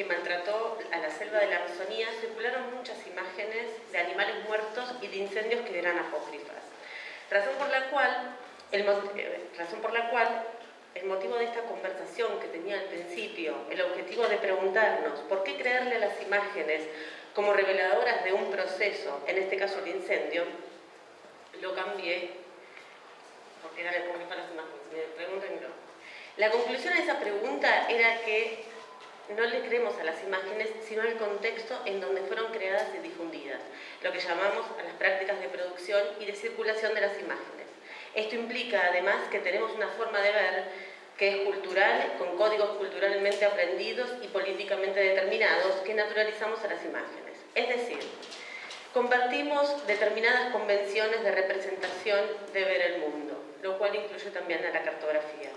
que maltrató a la selva de la Amazonía, circularon muchas imágenes de animales muertos y de incendios que eran apócrifas. Razón por la cual, el, eh, razón por la cual el motivo de esta conversación que tenía al principio, el objetivo de preguntarnos por qué creerle a las imágenes como reveladoras de un proceso, en este caso el incendio, lo cambié, porque era para las imágenes, me La conclusión de esa pregunta era que no le creemos a las imágenes, sino al contexto en donde fueron creadas y difundidas, lo que llamamos a las prácticas de producción y de circulación de las imágenes. Esto implica además que tenemos una forma de ver que es cultural, con códigos culturalmente aprendidos y políticamente determinados que naturalizamos a las imágenes. Es decir, compartimos determinadas convenciones de representación de ver el mundo, lo cual incluye también a la cartografía.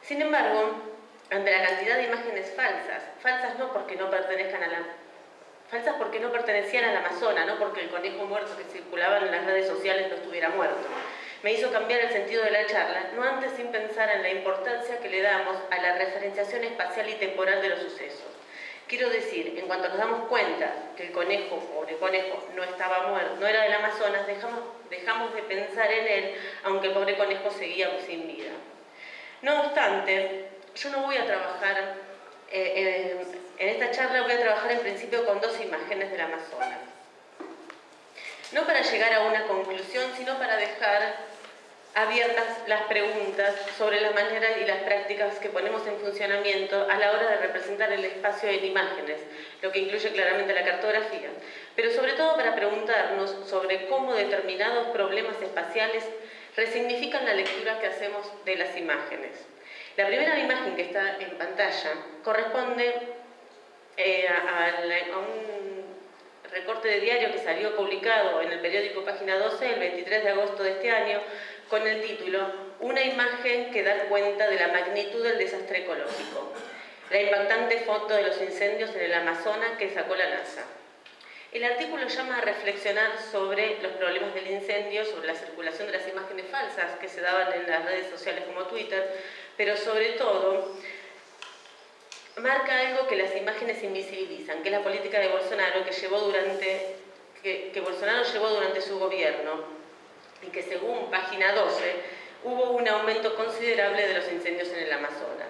Sin embargo, ante la cantidad de imágenes falsas, falsas no porque no pertenezcan a la falsas porque no pertenecían al Amazonas, no porque el conejo muerto que circulaba en las redes sociales no estuviera muerto. Me hizo cambiar el sentido de la charla, no antes sin pensar en la importancia que le damos a la referenciación espacial y temporal de los sucesos. Quiero decir, en cuanto nos damos cuenta que el conejo, el conejo, no estaba muerto, no era del Amazonas, dejamos, dejamos de pensar en él, aunque el pobre conejo seguía sin vida. No obstante, yo no voy a trabajar, eh, en esta charla voy a trabajar en principio con dos imágenes del Amazonas. No para llegar a una conclusión, sino para dejar abiertas las preguntas sobre las maneras y las prácticas que ponemos en funcionamiento a la hora de representar el espacio en imágenes, lo que incluye claramente la cartografía, pero sobre todo para preguntarnos sobre cómo determinados problemas espaciales resignifican la lectura que hacemos de las imágenes. La primera imagen que está en pantalla corresponde eh, a, un recorte de diario que salió publicado en el periódico Página 12 el 23 de agosto de este año con el título Una imagen que da cuenta de la magnitud del desastre ecológico. La impactante foto de los incendios en el Amazonas que sacó la NASA. El artículo llama a reflexionar sobre los problemas del incendio, sobre la circulación de las imágenes falsas que se daban en las redes sociales como Twitter, pero sobre todo marca algo que las imágenes invisibilizan, que es la política de Bolsonaro que, llevó durante, que, Bolsonaro llevó durante su gobierno y que según página 12 hubo un aumento considerable de los incendios en el Amazonas.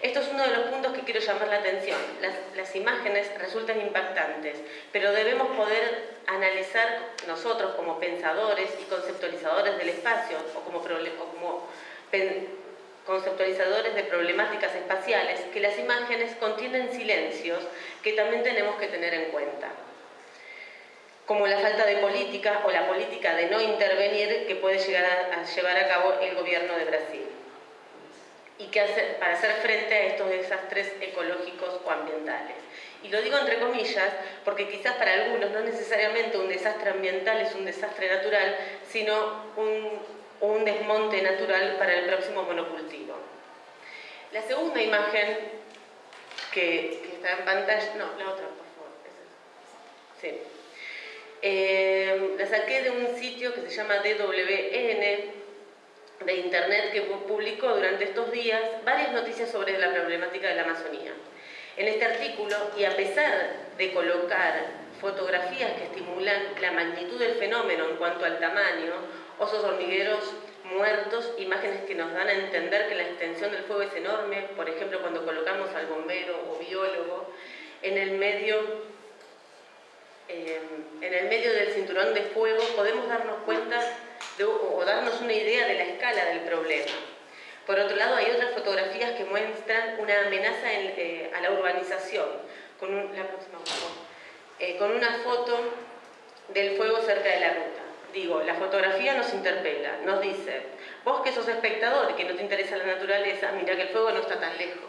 Esto es uno de los puntos que quiero llamar la atención. Las, imágenes resultan impactantes, pero debemos poder analizar nosotros como pensadores y conceptualizadores del espacio o como, conceptualizadores de problemáticas espaciales, que las imágenes contienen silencios que también tenemos que tener en cuenta como la falta de política o la política de no intervenir que puede llegar llevar a cabo el gobierno de Brasil que para hacer frente a estos desastres ecológicos o ambientales. Y lo digo entre comillas porque quizás para algunos no necesariamente un desastre ambiental es un desastre natural, sino un, un desmonte natural para el próximo monocultivo. La segunda imagen que, que está en pantalla, no, la otra por favor, sí. Eh, la saqué de un sitio que se llama DWN de internet que publicó durante estos días varias noticias sobre la problemática de la Amazonía. En este artículo, y a pesar de colocar fotografías que estimulan la magnitud del fenómeno en cuanto al tamaño, osos hormigueros muertos, imágenes que nos dan a entender que la extensión del fuego es enorme, por ejemplo cuando colocamos al bombero o biólogo en el medio eh, en el medio del cinturón de fuego podemos darnos cuenta o darnos una idea de la escala del problema. Por otro lado, hay otras fotografías que muestran una amenaza eh, a la urbanización, con, la próxima eh, con una foto del fuego cerca de la ruta. Digo, la fotografía nos interpela, nos dice, vos que sos espectador que no te interesa la naturaleza, mira que el fuego no está tan lejos.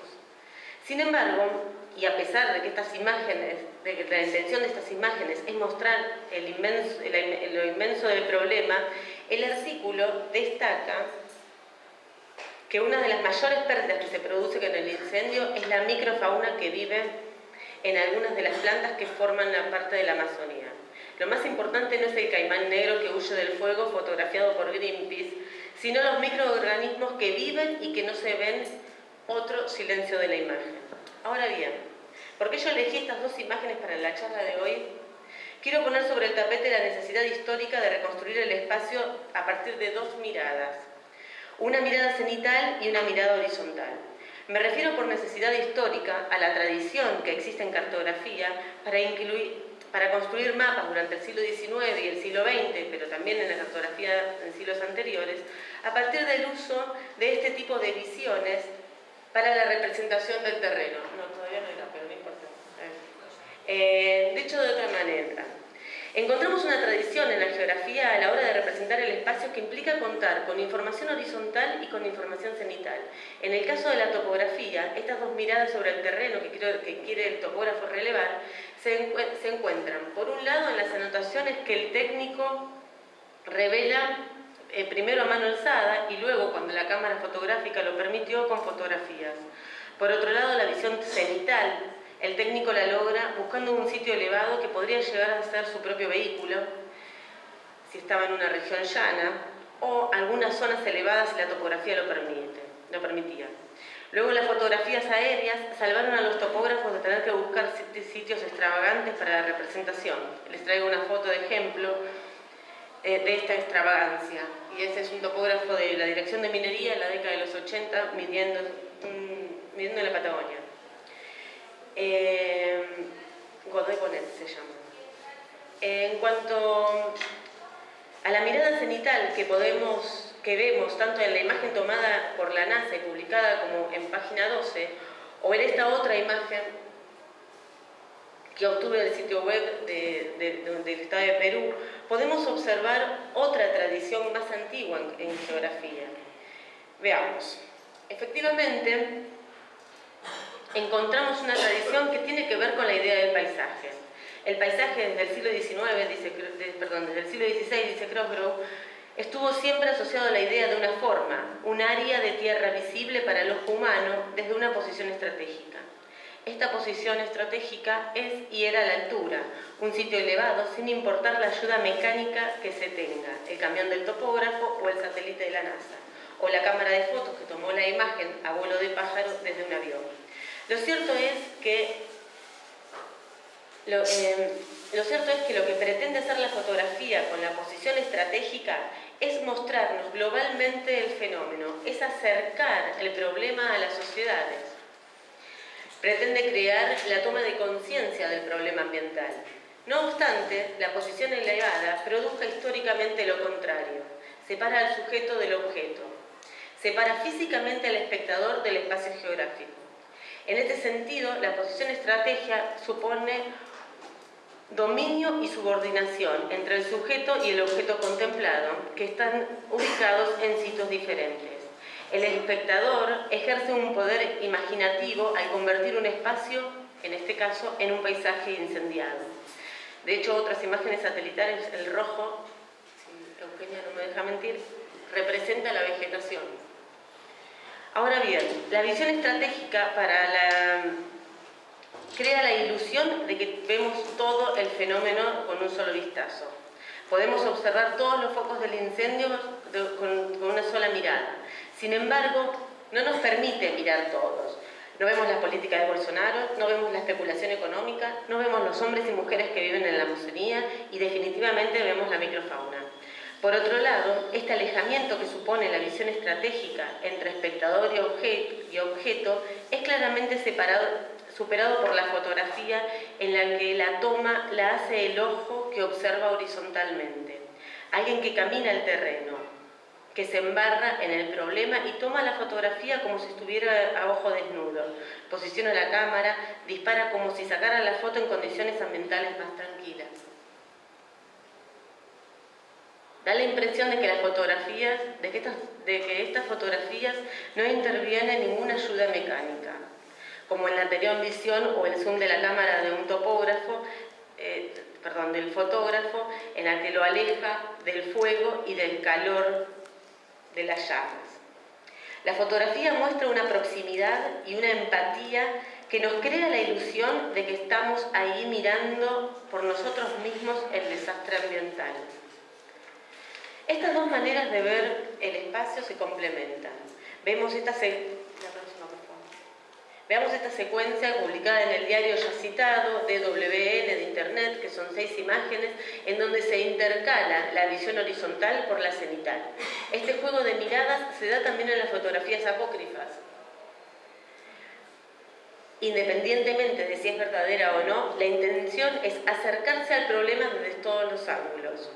Sin embargo, y a pesar de que estas imágenes, de que la intención de estas imágenes es mostrar el inmenso, lo inmenso del problema, el artículo destaca que una de las mayores pérdidas que se produce con el incendio es la microfauna que vive en algunas de las plantas que forman la parte de la Amazonía. Lo más importante no es el caimán negro que huye del fuego fotografiado por Greenpeace, sino los microorganismos que viven y que no se ven otro silencio de la imagen. Ahora bien, ¿Por qué yo elegí estas dos imágenes para la charla de hoy? Quiero poner sobre el tapete la necesidad histórica de reconstruir el espacio a partir de dos miradas. Una mirada cenital y una mirada horizontal. Me refiero por necesidad histórica a la tradición que existe en cartografía para, incluir, para construir mapas durante el siglo XIX y el siglo XX, pero también en la cartografía en siglos anteriores, a partir del uso de este tipo de visiones para la representación del terreno. No, todavía no era, pero no importa. Eh, dicho de otra manera, encontramos una tradición en la geografía a la hora de representar el espacio que implica contar con información horizontal y con información cenital. En el caso de la topografía, estas dos miradas sobre el terreno que, que quiere el topógrafo relevar se, se encuentran, por un lado, en las anotaciones que el técnico revela eh, primero a mano alzada y luego, cuando la cámara fotográfica lo permitió, con fotografías. Por otro lado, la visión cenital, el técnico la logra buscando un sitio elevado que podría llegar a ser su propio vehículo, si estaba en una región llana, o algunas zonas elevadas si la topografía lo, permite, lo permitía. Luego las fotografías aéreas salvaron a los topógrafos de tener que buscar sitios extravagantes para la representación. Les traigo una foto de ejemplo eh, de esta extravagancia. Y ese es un topógrafo de la Dirección de Minería en la década de los 80, midiendo, midiendo en la Patagonia. Eh, Godoy Bonet se llama. En cuanto a la mirada cenital que, vemos tanto en la imagen tomada por la NASA y publicada como en página 12, o en esta otra imagen que obtuve del sitio web del Estado de Perú, podemos observar otra tradición más antigua en, geografía. Veamos. Efectivamente, encontramos una tradición que tiene que ver con la idea del paisaje. El paisaje desde el siglo XIX, dice, el siglo XVI, dice Crossgrove, estuvo siempre asociado a la idea de una forma, un área de tierra visible para el ojo humano desde una posición estratégica. Esta posición estratégica es y era la altura, un sitio elevado sin importar la ayuda mecánica que se tenga, el camión del topógrafo o el satélite de la NASA, o la cámara de fotos que tomó la imagen a vuelo de pájaro desde un avión. Lo cierto es que lo, eh, lo cierto es que lo que pretende hacer la fotografía con la posición estratégica es mostrarnos globalmente el fenómeno, es acercar el problema a las sociedades pretende crear la toma de conciencia del problema ambiental. No obstante, la posición elevada produzca históricamente lo contrario, separa al sujeto del objeto, separa físicamente al espectador del espacio geográfico. En este sentido, la posición estrategia supone dominio y subordinación entre el sujeto y el objeto contemplado, que están ubicados en sitios diferentes. El espectador ejerce un poder imaginativo al convertir un espacio, en este caso, en un paisaje incendiado. De hecho, otras imágenes satelitales, el rojo, si Eugenia no me deja mentir, representa la vegetación. Ahora bien, la visión estratégica crea la ilusión de que vemos todo el fenómeno con un solo vistazo. Podemos observar todos los focos del incendio con una sola mirada. Sin embargo, no nos permite mirar todos. No vemos las políticas de Bolsonaro, no vemos la especulación económica, no vemos los hombres y mujeres que viven en la Amazonía y definitivamente vemos la microfauna. Por otro lado, este alejamiento que supone la visión estratégica entre espectador y objeto es claramente separado, superado por la fotografía en la que la toma la hace el ojo que observa horizontalmente. Alguien que camina el terreno, que se embarra en el problema y toma la fotografía como si estuviera a ojo desnudo. Posiciona la cámara, dispara como si sacara la foto en condiciones ambientales más tranquilas. Da la impresión de que las fotografías, de que estas, fotografías no interviene ninguna ayuda mecánica, como en la anterior visión o el zoom de la cámara de un topógrafo, eh, perdón, del fotógrafo, en la que lo aleja del fuego y del calor de las llamas. La fotografía muestra una proximidad y una empatía que nos crea la ilusión de que estamos ahí mirando por nosotros mismos el desastre ambiental. Estas dos maneras de ver el espacio se complementan. Vemos esta, Veamos esta secuencia publicada en el diario ya citado, DWN de Internet, que son seis imágenes, en donde se intercala la visión horizontal por la cenital. Este juego de miradas se da también en las fotografías apócrifas, Independientemente de si es verdadera o no, la intención es acercarse al problema desde todos los ángulos.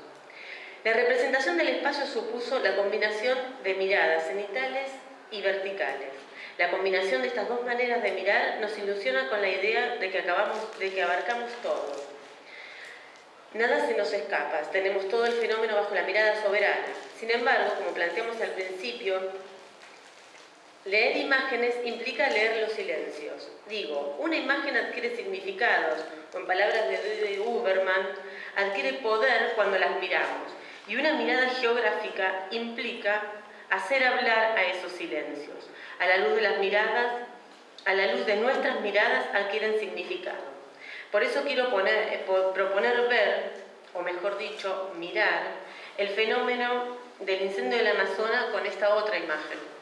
La representación del espacio supuso la combinación de miradas cenitales y verticales. La combinación de estas dos maneras de mirar nos ilusiona con la idea de que, acabamos, de que abarcamos todo. Nada se nos escapa, tenemos todo el fenómeno bajo la mirada soberana. Sin embargo, como planteamos al principio, Leer imágenes implica leer los silencios. Digo, una imagen adquiere significados, o en palabras de Uberman, adquiere poder cuando las miramos. Y una mirada geográfica implica hacer hablar a esos silencios. A la luz de las miradas, a la luz de nuestras miradas adquieren significado. Por eso quiero eh, proponer ver, o mejor dicho, mirar, el fenómeno del incendio del Amazonas con esta otra imagen.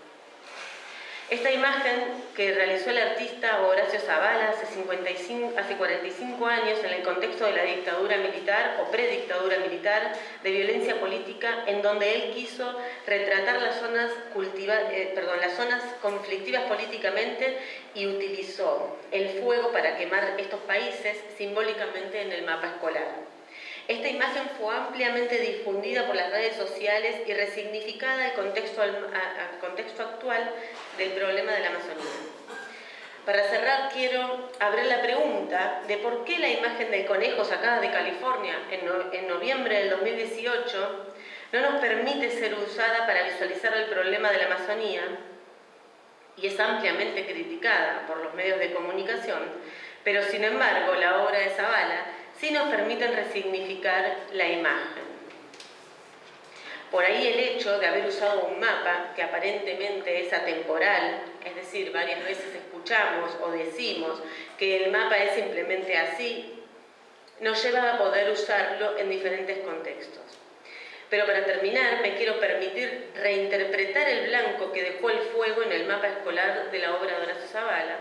Esta imagen que realizó el artista Horacio Zavala hace, 55, hace 45 años en el contexto de la dictadura militar o predictadura militar de violencia política en donde él quiso retratar las zonas, eh, perdón, las zonas conflictivas políticamente y utilizó el fuego para quemar estos países simbólicamente en el mapa escolar. Esta imagen fue ampliamente difundida por las redes sociales y resignificada al contexto, contexto actual del problema de la Amazonía. Para cerrar, quiero abrir la pregunta de por qué la imagen del conejo sacada de California en, noviembre del 2018 no nos permite ser usada para visualizar el problema de la Amazonía y es ampliamente criticada por los medios de comunicación, pero sin embargo la obra de Zavala sí nos permiten resignificar la imagen. Por ahí el hecho de haber usado un mapa que aparentemente es atemporal, es decir, varias veces escuchamos o decimos que el mapa es simplemente así, nos lleva a poder usarlo en diferentes contextos. Pero para terminar, me quiero permitir reinterpretar el blanco que dejó el fuego en el mapa escolar de la obra de Horacio Zavala,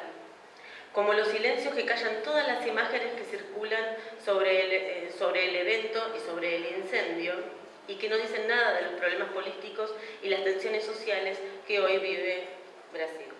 como los silencios que callan todas las imágenes que circulan sobre el, eh, sobre el evento y sobre el incendio y que no dicen nada de los problemas políticos y las tensiones sociales que hoy vive Brasil.